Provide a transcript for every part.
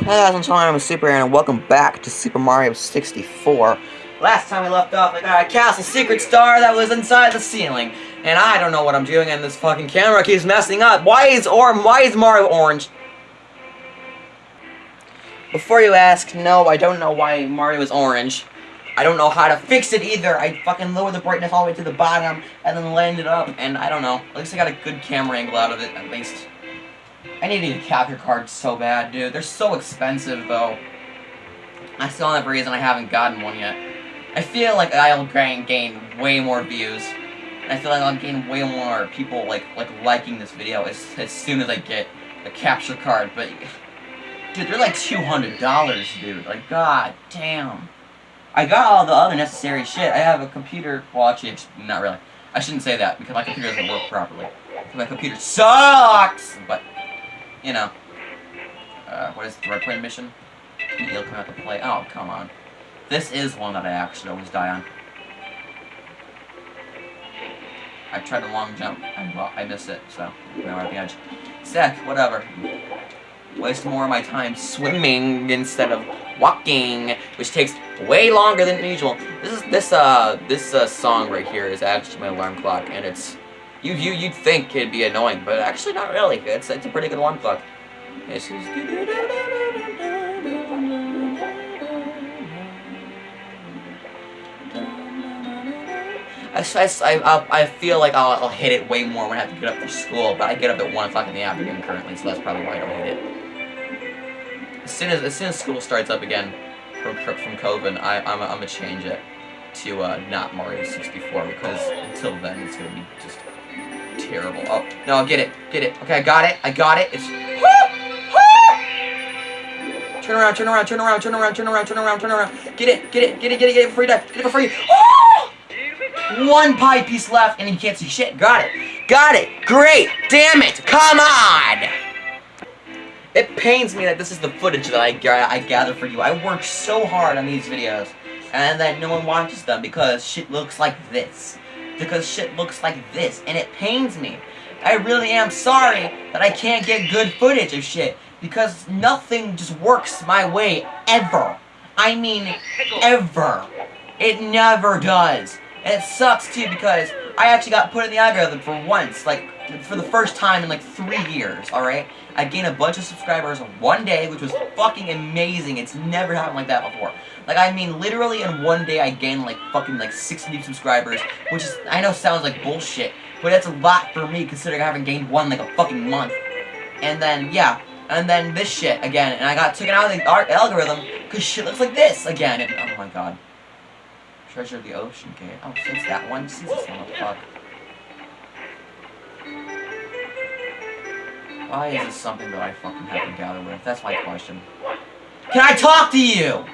Hey guys, I'm Tony, I'm a Super Aaron, and welcome back to Super Mario 64. Last time we left off, I got a castle secret star that was inside the ceiling. And I don't know what I'm doing, and this fucking camera keeps messing up. Why is or why is Mario orange? Before you ask, no, I don't know why Mario is orange. I don't know how to fix it either. I fucking lowered the brightness all the way to the bottom, and then landed up, and I don't know. At least I got a good camera angle out of it, at least. I need to a capture card so bad, dude. They're so expensive, though. I still have a reason I haven't gotten one yet. I feel like I'll gain, gain way more views. I feel like I'll gain way more people, like, like liking this video as, as soon as I get a capture card. But, dude, they're like $200, dude. Like, god damn. I got all the other necessary shit. I have a computer, well, actually, not really. I shouldn't say that, because my computer doesn't work properly. My computer sucks! But, you know. Uh, what is the red plane mission? He'll come out to play. Oh, come on. This is one that I actually always die on. I tried a long jump, and well, I missed it, so now we're at the edge. Sick, whatever. Waste more of my time swimming instead of walking, which takes way longer than usual. This is this uh this uh, song right here is actually my alarm clock, and it's you you you'd think it'd be annoying, but actually not really. It's it's a pretty good alarm clock. This is I, I, I feel like I'll, I'll hit it way more when I have to get up for school, but I get up at 1 o'clock in the afternoon currently, so that's probably why I don't hit it. As soon as, as soon as school starts up again from, from COVID, I, I'm, I'm gonna change it to uh, not Mario 64, because until then it's gonna be just terrible. Oh, no, get it, get it. Okay, I got it, I got it. It's... Turn around, turn around, turn around, turn around, turn around, turn around, turn around. Get it, get it, get it, get it, get it before you die. Get it before you... Oh! One pie piece left, and you can't see shit. Got it. Got it. Great. Damn it. Come on. It pains me that this is the footage that I, I gather for you. I work so hard on these videos, and that no one watches them because shit looks like this. Because shit looks like this, and it pains me. I really am sorry that I can't get good footage of shit, because nothing just works my way, ever. I mean, ever. It never does. And it sucks too because I actually got put in the algorithm for once, like for the first time in like three years, alright? I gained a bunch of subscribers in one day, which was fucking amazing. It's never happened like that before. Like, I mean, literally in one day I gained like fucking like 60 new subscribers, which is, I know sounds like bullshit, but that's a lot for me considering I haven't gained one like a fucking month. And then, yeah, and then this shit again, and I got taken out of the algorithm because shit looks like this again, and oh my god. Treasure of the Ocean Gate. Oh, since that one, since this one, fuck. Why is this something that I fucking have to gather with? That's my question. Can I talk to you?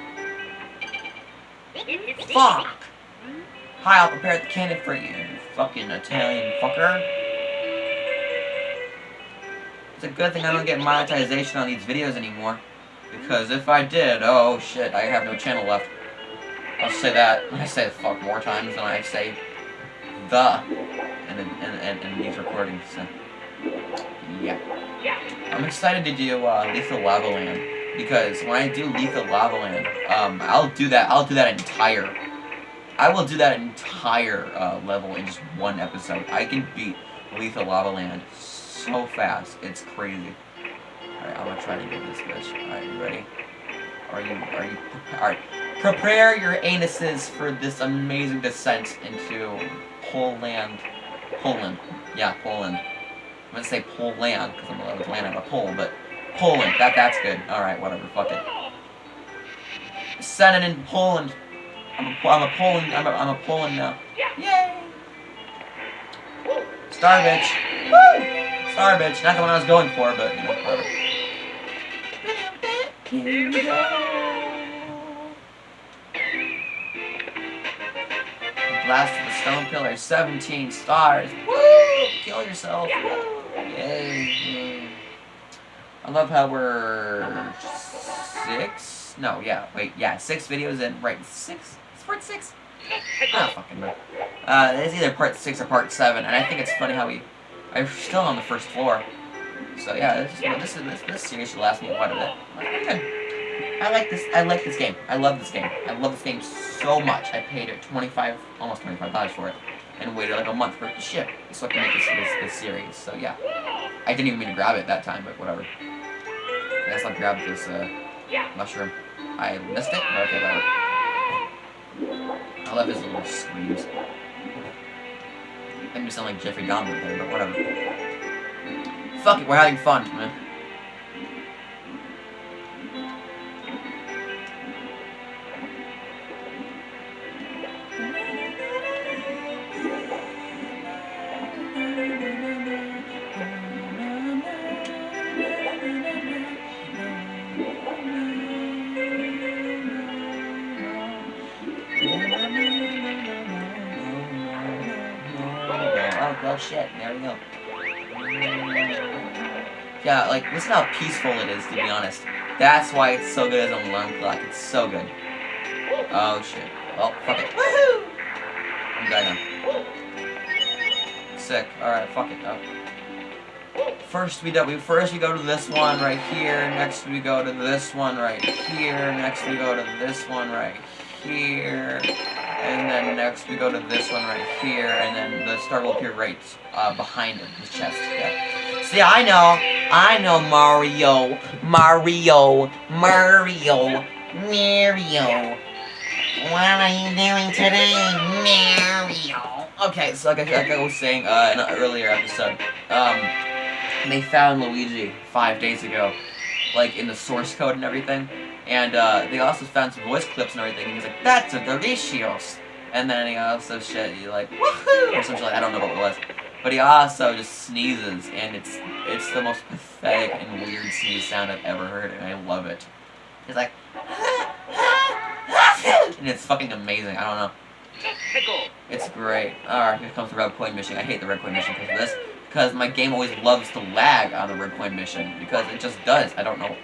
Fuck! Hi, I'll prepare the cannon for you, you fucking Italian fucker. It's a good thing I don't get monetization on these videos anymore. Because if I did, oh shit, I have no channel left. I'll say that. I say fuck more times than I say the in, in, in, in these recordings. So. Yeah. I'm excited to do uh, Lethal Lava Land because when I do Lethal Lava Land, um, I'll do that. I'll do that entire. I will do that entire uh, level in just one episode. I can beat Lethal Lava Land so fast. It's crazy. Alright, I'm gonna try to get this bitch. Alright, you ready? Are you, are you, alright. Prepare your anuses for this amazing descent into Poland. Poland. Yeah, Poland. I'm gonna say Poland, because I'm allowed to land on a pole, but Poland. That that's good. Alright, whatever, fuck it. Send it in Poland. I'm a, I'm a Poland, I'm a, I'm a Poland now. Yay! Star bitch. Woo! Star bitch. Not the one I was going for, but, you know, whatever. Here we go. Blast of the Stone Pillar, 17 stars. Woo! Kill yourself. Woo! I love how we're six? No, yeah, wait, yeah, six videos in, right, six? It's part six? I don't fucking. Uh, it's either part six or part seven, and I think it's funny how we, I'm still on the first floor. So yeah, this, is, this, this, this series should last me quite a bit. I like this. I like this game. I love this game. I love this game so much. I paid it 25, almost 25 dollars for it, and waited like a month for it to ship so I can make this, this, this series. So yeah, I didn't even mean to grab it that time, but whatever. I guess I'll grab this uh, mushroom. I missed it, but okay, whatever. I love his little screams. Make me sound like Jeffrey Dahmer there, but whatever. Fuck it, we're having fun, man. Well, shit. There we go. Yeah, like, listen how peaceful it is, to be honest. That's why it's so good as an alarm clock. It's so good. Oh, shit. Well, fuck it. Woohoo! I'm dying now. Sick. Alright, fuck it, though. First we do we first we go to this one right here, next we go to this one right here, next we go to this one right here, and then next we go to this one right here, and then the star will appear right uh, behind him, his chest. Yeah. See, I know, I know Mario, Mario, Mario, Mario. What are you doing today, Mario? Okay, so like I, like I was saying uh, in an earlier episode, um, they found Luigi five days ago, like in the source code and everything. And uh, they also found some voice clips and everything. And he's like, "That's a delicious." And then he also shit, he like, "Woohoo!" or something like I don't know what it was. But he also just sneezes, and it's it's the most pathetic and weird sneeze sound I've ever heard, and I love it. He's like, and it's fucking amazing. I don't know. It's great. Alright, here comes the red coin mission. I hate the red coin mission because of this. Because my game always loves to lag on the red coin mission. Because it just does. I don't know.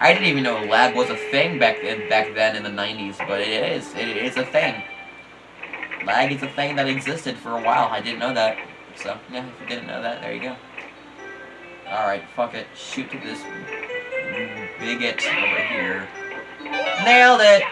I didn't even know lag was a thing back then, back then in the 90s. But it is. It is a thing. Lag is a thing that existed for a while. I didn't know that. So, yeah, if you didn't know that, there you go. Alright, fuck it. Shoot this bigot over here. Nailed it!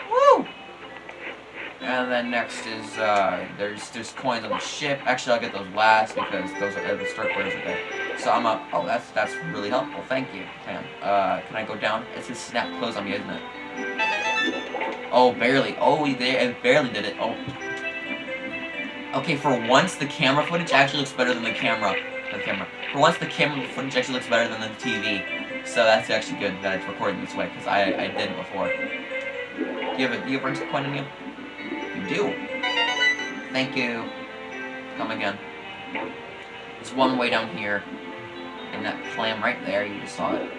And then next is, uh, there's there's coins on the ship. Actually, I'll get those last because those are the start coins are. So I'm up. Oh, that's that's really helpful. Thank you, Pam. Uh, can I go down? It's a snap close on me, isn't it? Oh, barely. Oh, we there. It barely did it. Oh. Okay, for once, the camera footage actually looks better than the camera. The camera. For once, the camera footage actually looks better than the TV. So that's actually good that it's recording this way because I I didn't before. Do you have a do you have a coin in you? You do. Thank you. Come again. There's one way down here. And that clam right there, you just saw it.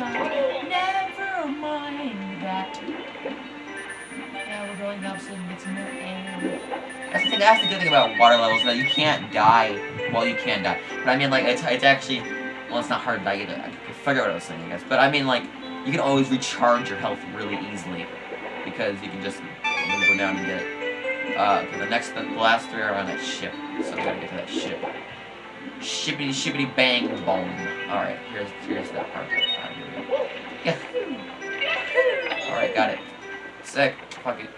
Never mind that. Now we're going up so we can get some more air. That's the, thing, that's the good thing about water levels, that you can't die. Well, you can die. But I mean, like, it's, it's actually... Well, it's not hard to die either. I can figure out what I was saying, I guess. But I mean, like, you can always recharge your health really easily. Because you can just go down and get it. Uh, okay, the next, the last three are on that ship. So we gotta get to that ship. Shippity shippity bang boom. Alright, here's, here's that part. Yeah. Alright, got it. Sick. Fuck it.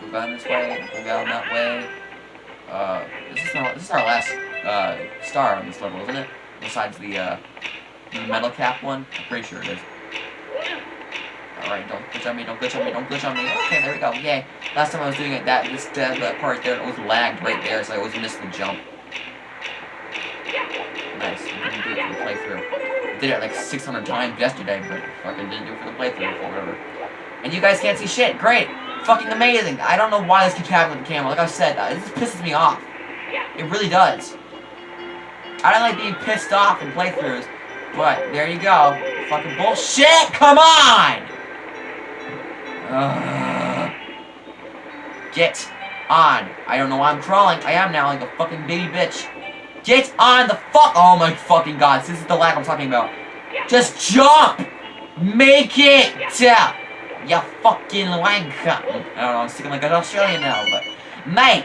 Go down this way, go down that way. Uh, this is our, this is our last, uh, star on this level, isn't it? Besides the, uh, the metal cap one? I'm pretty sure it is. Alright, don't glitch on me, don't glitch on me, don't glitch on me. Okay, there we go, yay. Last time I was doing it, that, this, that part there, it was lagged right there, so I always missed the jump. Did it like 600 times yesterday, but fucking didn't do it for the playthrough, or whatever. And you guys can't see shit, great! fucking amazing. I don't know why this keeps happening with the camera. Like I said, uh, this pisses me off. It really does. I don't like being pissed off in playthroughs, but there you go. Fucking bullshit! Come on! Ugh. Get on. I don't know why I'm crawling. I am now like a fucking baby bitch. Get on the fuck. Oh my fucking god. This is the lag I'm talking about. Just jump! Make it! yeah, You fucking wanker. I don't know, I'm sticking like an Australian now, but. Mate,